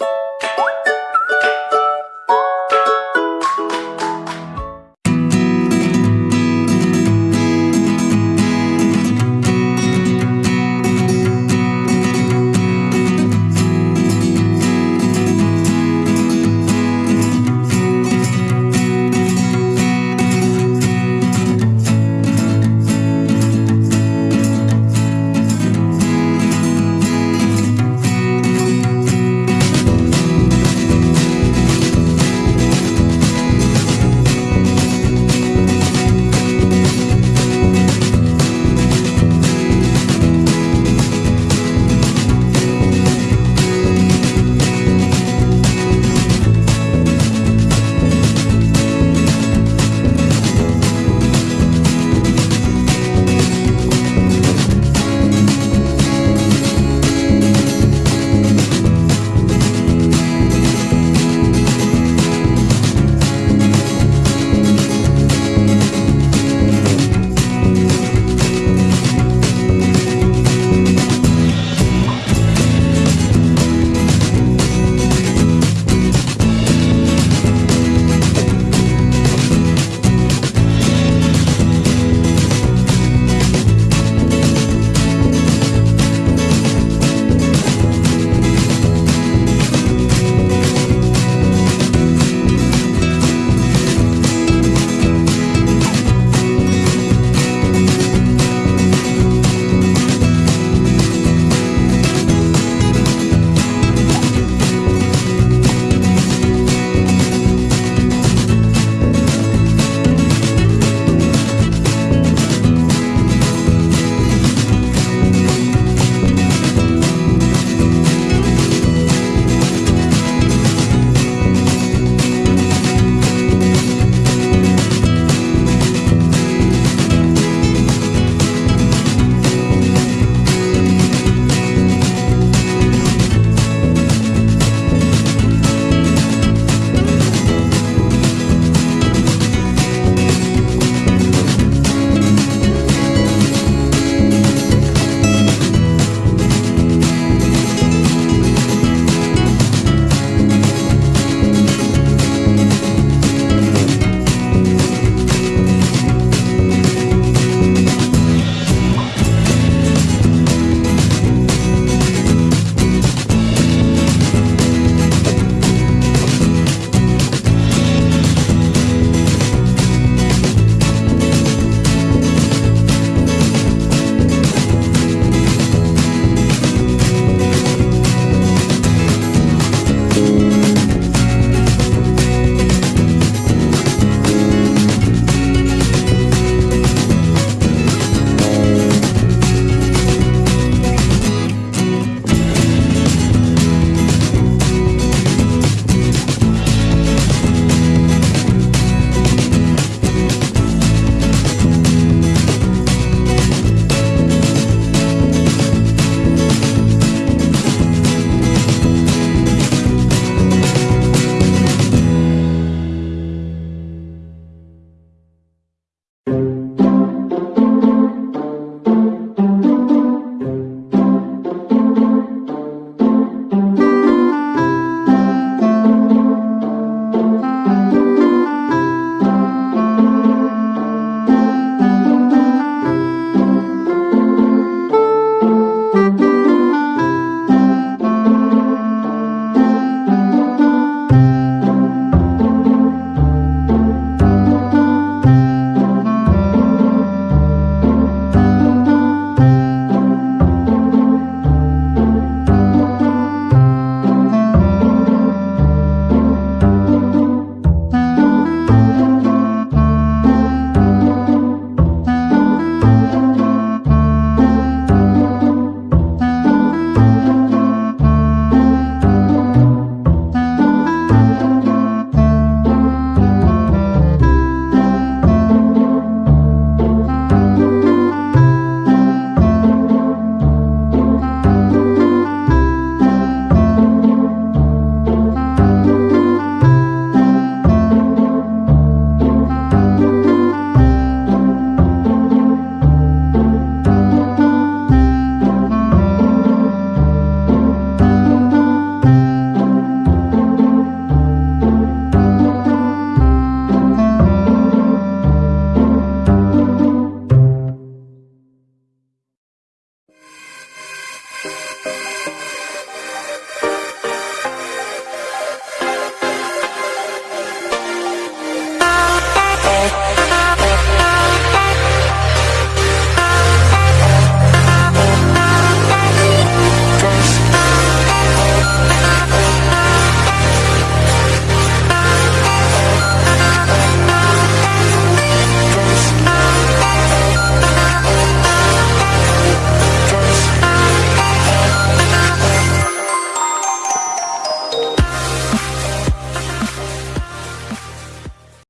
you